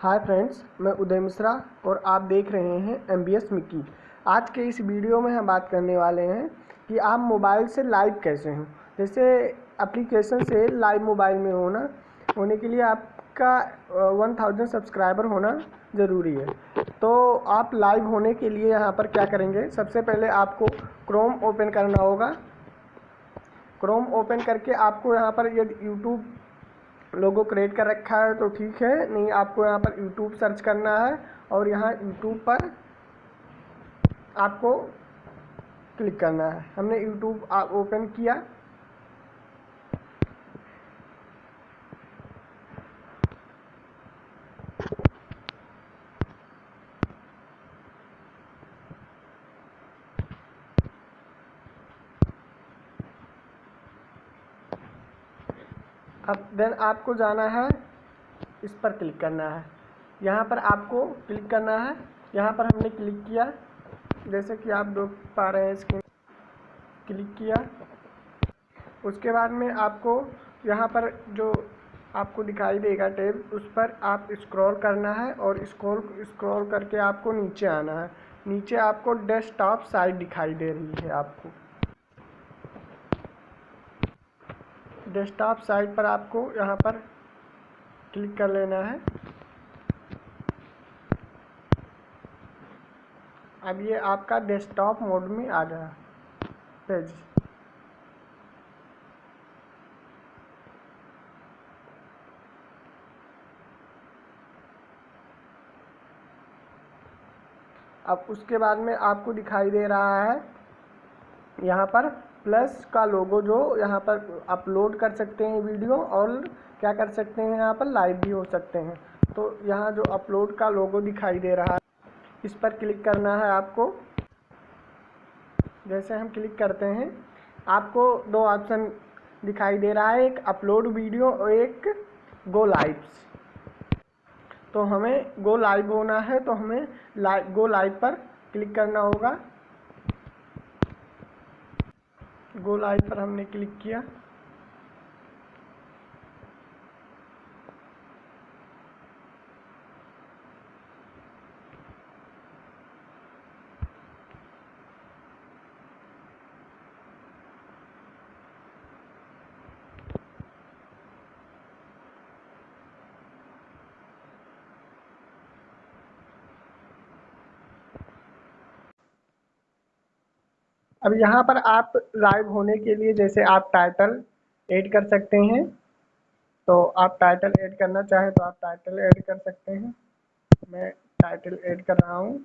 Hi friends, मैं उदय मिश्रा और आप देख रहे हैं एम बी एस मिक्की। आज के इस वीडियो में हम बात करने वाले हैं कि आप मोबाइल से लाइव कैसे हों। जैसे एप्लीकेशन से लाइव मोबाइल में होना, होने के लिए आपका वन थाउज़ेंड सब्सक्राइबर होना ज़रूरी है। तो आप लाइव होने के लिए यहाँ पर क्या करेंगे? सबसे पहले आपको क्रोम ओपन करना होगा। क्रोम ओपन करके आपको यहाँ पर यदि यूट्यूब लोगो क्रिएट कर रखा है तो ठीक है। नहीं, आपको यहाँ पर यूट्यूब सर्च करना है और यहाँ यूट्यूब पर आपको क्लिक करना है। हमने यूट्यूब ओपन किया। अब देन आपको जाना है, इस पर क्लिक करना है। यहाँ पर आपको क्लिक करना है। यहाँ पर हमने क्लिक किया। जैसे कि आप देख पा रहे हैं स्क्रीन क्लिक किया। उसके बाद में आपको यहाँ पर जो आपको दिखाई देगा टैब, उस पर आप स्क्रॉल करना है और स्क्रॉल स्क्रॉल करके आपको नीचे आना है। नीचे आपको डेस्कटॉप साइट दिखाई दे रही है आपको। डेस्कटॉप साइट पर आपको यहाँ पर क्लिक कर लेना है। अब ये आपका डेस्कटॉप मोड में आ गया पेज। अब उसके बाद में आपको दिखाई दे रहा है यहाँ पर प्लस का लोगो जो यहाँ पर अपलोड कर सकते हैं वीडियो और क्या कर सकते हैं यहाँ पर लाइव भी हो सकते हैं। तो यहाँ जो अपलोड का लोगो दिखाई दे रहा है, इस पर क्लिक करना है आपको। जैसे हम क्लिक करते हैं, आपको दो ऑप्शन दिखाई दे रहा है, एक अपलोड वीडियो और एक गो लाइव तो हमें गो लाइव होना है तो हमें लाइव गो लाइव पर क्लिक करना होगा। गो आई पर हमने क्लिक किया। अब यहाँ पर आप लाइव होने के लिए जैसे आप टाइटल ऐड कर सकते हैं तो आप टाइटल ऐड करना चाहें तो आप टाइटल ऐड कर सकते हैं। मैं टाइटल ऐड कर रहा हूँ।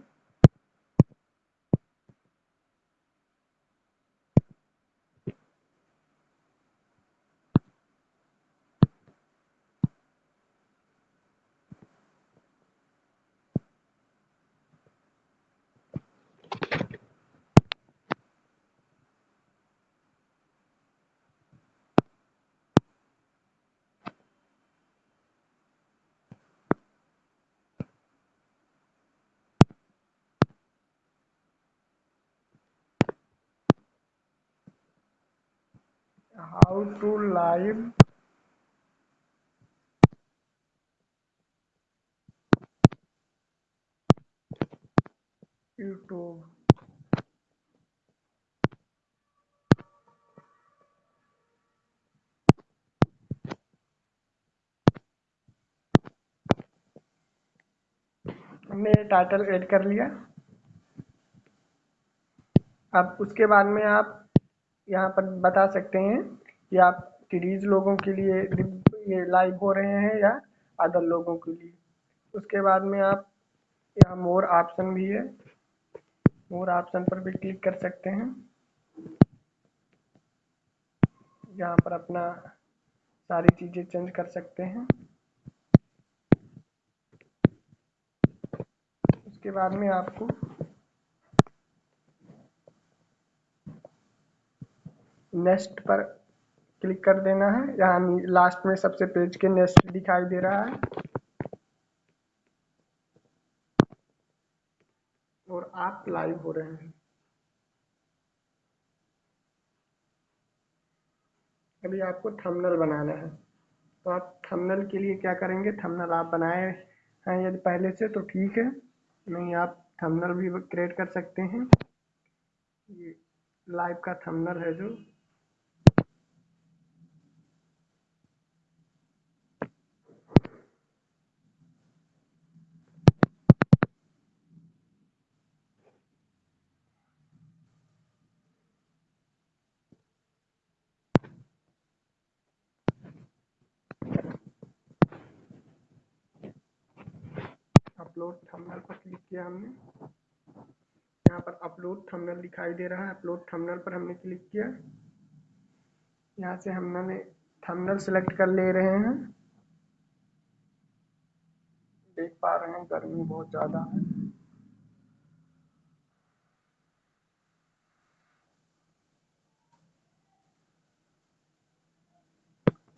How to live YouTube. हमने टाइटल ऐड कर लिया। अब उसके बाद में आप यहाँ पर बता सकते हैं कि आप सीरीज़ लोगों के लिए ये लाइव हो रहे हैं या अदर लोगों के लिए। उसके बाद में आप यहाँ मोर ऑप्शन भी है। मोर ऑप्शन पर भी क्लिक कर सकते हैं। यहाँ पर अपना सारी चीज़ें चेंज कर सकते हैं। उसके बाद में आपको नेक्स्ट पर क्लिक कर देना है। यहाँ लास्ट में सबसे पेज के नेक्स्ट दिखाई दे रहा है। और आप लाइव हो रहे हैं। अभी आपको थंबनेल बनाना है। तो आप थंबनेल के लिए क्या करेंगे? थंबनेल आप बनाए हैं यदि पहले से तो ठीक है। नहीं, आप थंबनेल भी क्रिएट कर सकते हैं। ये लाइव का थंबनेल है जो। अपलोड थंबनेल पर क्लिक किया हमने। यहाँ पर अपलोड थंबनेल दिखाई दे रहा है। अपलोड थंबनेल पर हमने क्लिक किया। यहाँ से हमने थंबनेल सेलेक्ट कर ले रहे हैं। देख पा रहे हैं गर्मी बहुत ज़्यादा है।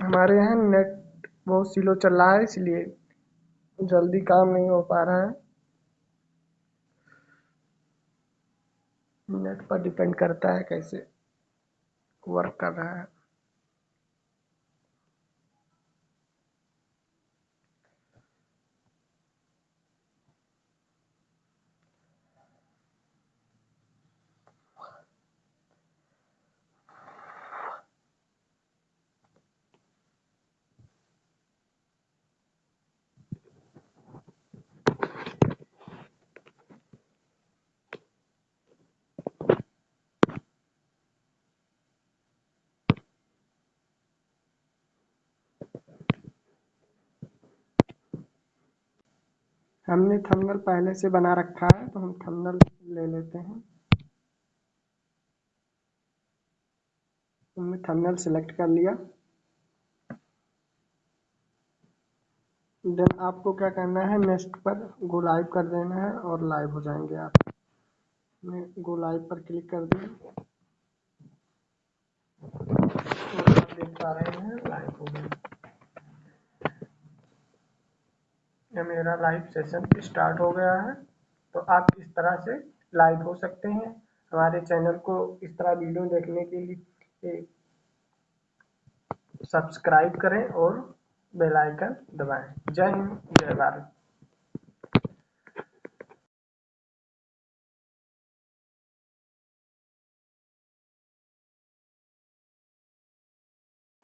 हमारे यहाँ नेट बहुत स्लो चल रहा है, इसलिए जल्दी काम नहीं हो पा रहा है। नेट पर डिपेंड करता है कैसे वर्क कर रहा है। हमने थंबनेल पहले से बना रखा है तो हम थंबनेल ले लेते हैं। हमने थंबनेल सेलेक्ट कर लिया। देन आपको क्या करना है, नेक्स्ट पर गो लाइव कर देना है और लाइव हो जाएँगे आप। गो लाइव पर क्लिक कर आप देख पा रहे हैं, लाइव हो गया। ये मेरा लाइव सेशन स्टार्ट हो गया है। तो आप इस तरह से लाइव हो सकते हैं। हमारे चैनल को इस तरह वीडियो देखने के लिए सब्सक्राइब करें और बेल आइकन दबाएँ। जय हिंद, जय भारत।